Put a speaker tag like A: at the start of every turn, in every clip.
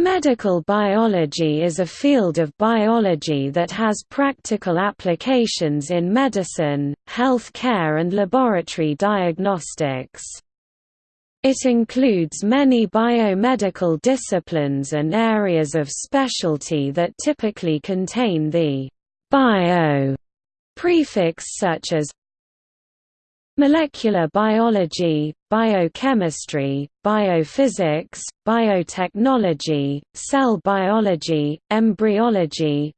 A: Medical biology is a field of biology that has practical applications in medicine, health care and laboratory diagnostics. It includes many biomedical disciplines and areas of specialty that typically contain the «bio» prefix such as Molecular biology, biochemistry, biophysics, biotechnology, cell biology, embryology,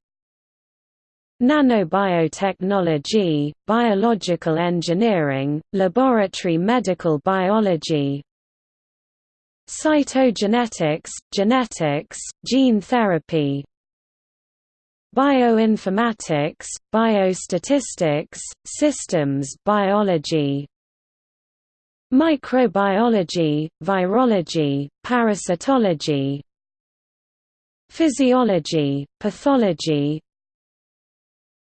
A: nanobiotechnology, biological engineering, laboratory medical biology, cytogenetics, genetics, gene therapy, bioinformatics, biostatistics, systems biology, microbiology, virology, parasitology, physiology, pathology,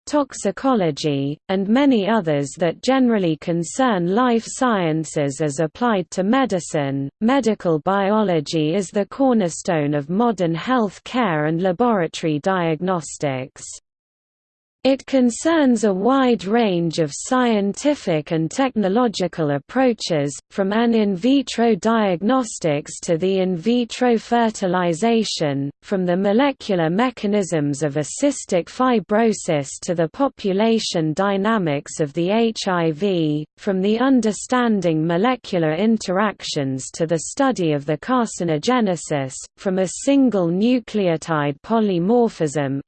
A: toxicology, and many others that generally concern life sciences as applied to medicine. Medical biology is the cornerstone of modern health care and laboratory diagnostics. It concerns a wide range of scientific and technological approaches, from an in vitro diagnostics to the in vitro fertilization, from the molecular mechanisms of a cystic fibrosis to the population dynamics of the HIV, from the understanding molecular interactions to the study of the carcinogenesis, from a single nucleotide polymorphism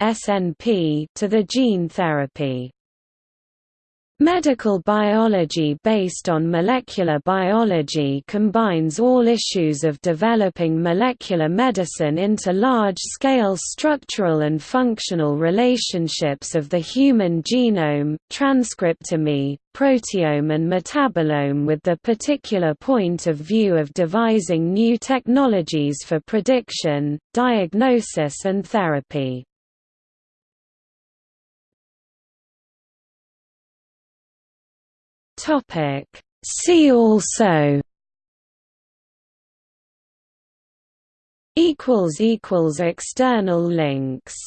A: to the gene gene therapy. Medical biology based on molecular biology combines all issues of developing molecular medicine into large-scale structural and functional relationships of the human genome, transcriptome, proteome and metabolome with the particular point of view of devising new technologies for prediction, diagnosis and therapy. Topic. See also equals equals external links